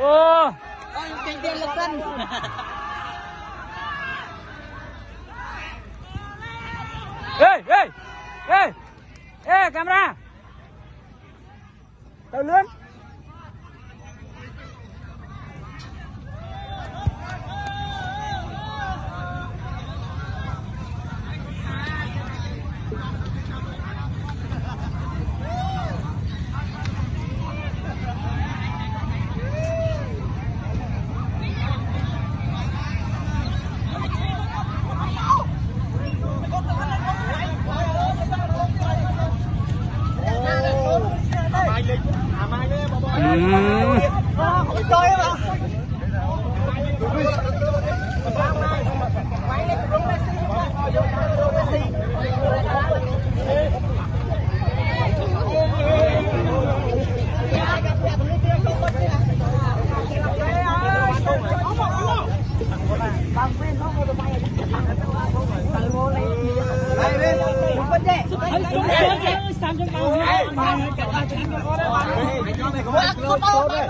ô Trên tiền lực cân. ê ê ê ê camera tao lớn. อืม Hãy subscribe cho kênh Ghiền Mì Gõ Để không bỏ lỡ những video hấp dẫn